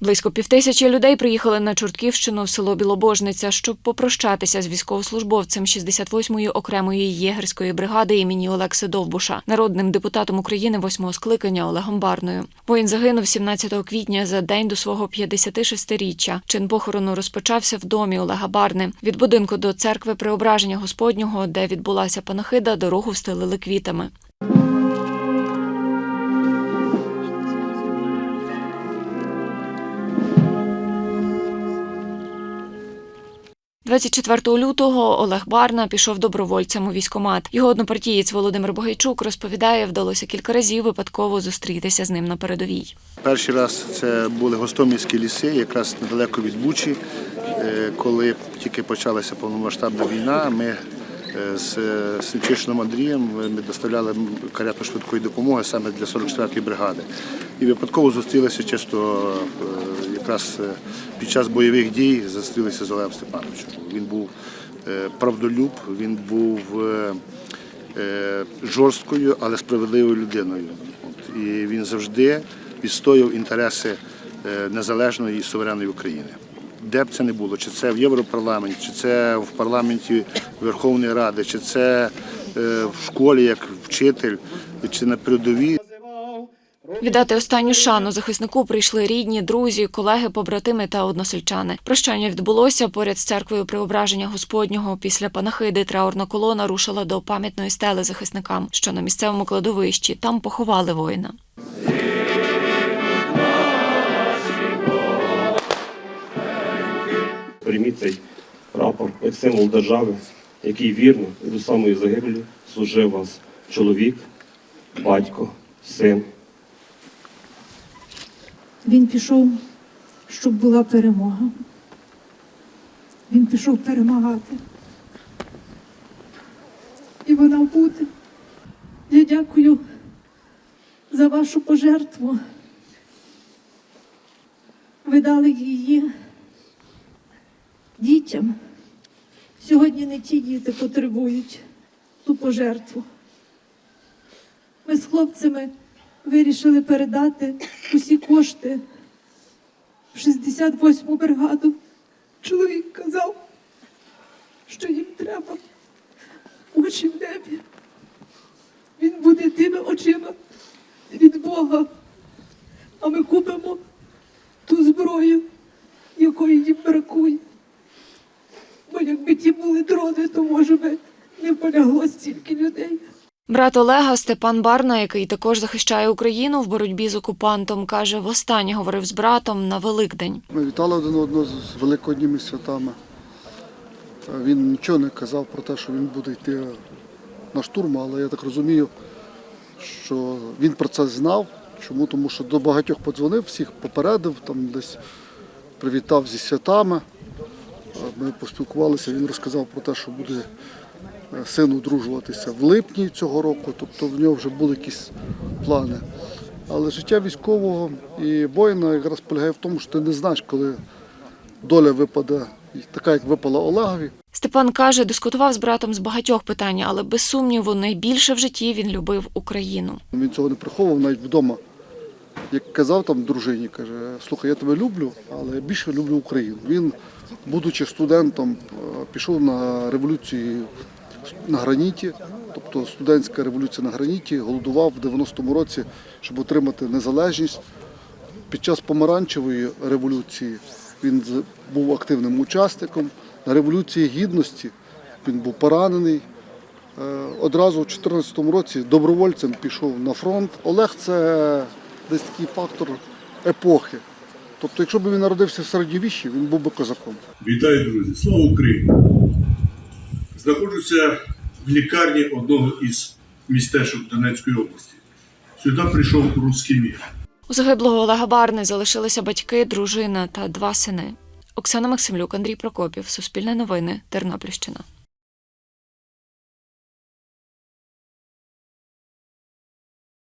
Близько півтисячі людей приїхали на Чортківщину в село Білобожниця, щоб попрощатися з військовослужбовцем 68-ї окремої єгерської бригади імені Олекси Довбуша, народним депутатом України восьмого скликання Олегом Барною. Воїн загинув 17 квітня за день до свого 56-річчя. Чин похорону розпочався в домі Олега Барни. Від будинку до церкви Преображення Господнього, де відбулася панахида, дорогу встелили квітами. 24 лютого Олег Барна пішов добровольцем у військомат. Його однопартієць Володимир Богайчук розповідає, вдалося кілька разів випадково зустрітися з ним на передовій. Перший раз це були гостомельські ліси, якраз недалеко від Бучі. Е, Коли тільки почалася повномасштабна війна, ми е, з Сенчишином Андрієм ми доставляли карету швидкої допомоги саме для 44-ї бригади. І випадково зустрілися чисто е, якраз е, під час бойових дій зустрілися з Олегом Степановичем. Він був е, правдолюб, він був е, жорсткою, але справедливою людиною. І він завжди відстоював інтереси незалежної і суверенної України. Де б це не було, чи це в Європарламенті, чи це в парламенті Верховної Ради, чи це в школі як вчитель, чи на передовій. Віддати останню шану захиснику прийшли рідні, друзі, колеги, побратими та односельчани. Прощання відбулося поряд з церквою Преображення Господнього. Після панахиди траурна колона рушила до пам'ятної стели захисникам, що на місцевому кладовищі там поховали воїна. Прийміть цей прапор як символ держави, який вірно і до самої загибелі служив вас чоловік, батько, син. Він пішов, щоб була перемога. Він пішов перемагати. І вона буде. Я дякую за вашу пожертву. Ви дали її дітям. Сьогодні не ті діти потребують ту пожертву. Ми з хлопцями вирішили передати усі кошти в 68-му бригаду. Чоловік казав, що їм треба очі в небі. Він буде тими очима від Бога, а ми купимо ту зброю, якої їм бракує. Бо якби ті були дрони, то може би не полягло стільки людей. Брат Олега Степан Барна, який також захищає Україну в боротьбі з окупантом, каже, востаннє говорив з братом на Великдень. Ми вітали один одного з великодніми святами. Він нічого не казав про те, що він буде йти на штурм, але я так розумію, що він про це знав. Чому? Тому що до багатьох подзвонив, всіх попередив, там десь привітав зі святами. Ми поспілкувалися, він розказав про те, що буде син одружуватися в липні цього року, тобто в нього вже були якісь плани. Але життя військового і воїна якраз полягає в тому, що ти не знаєш, коли доля випаде така, як випала Олегові. Степан каже, дискутував з братом з багатьох питань, але без сумніву найбільше в житті він любив Україну. Він цього не приховував навіть вдома. Як казав там дружині, каже, слухай, я тебе люблю, але я більше люблю Україну. Він, будучи студентом, пішов на революцію на граніті, тобто студентська революція на граніті, голодував в 90-му році, щоб отримати незалежність. Під час помаранчевої революції він був активним учасником. На революції гідності він був поранений. Е, Одразу в 2014 році добровольцем пішов на фронт. Олег це десь такий фактор епохи. Тобто, якщо б він народився в середньовіщі, він був би козаком. Вітаю, друзі! Слава Україні! Знаходжуся в лікарні одного із містечок Донецької області. Сюди прийшов руський мір. У загиблого Олега Барни залишилися батьки, дружина та два сини. Оксана Максимлюк, Андрій Прокопів, Суспільне новини, Тернопільщина.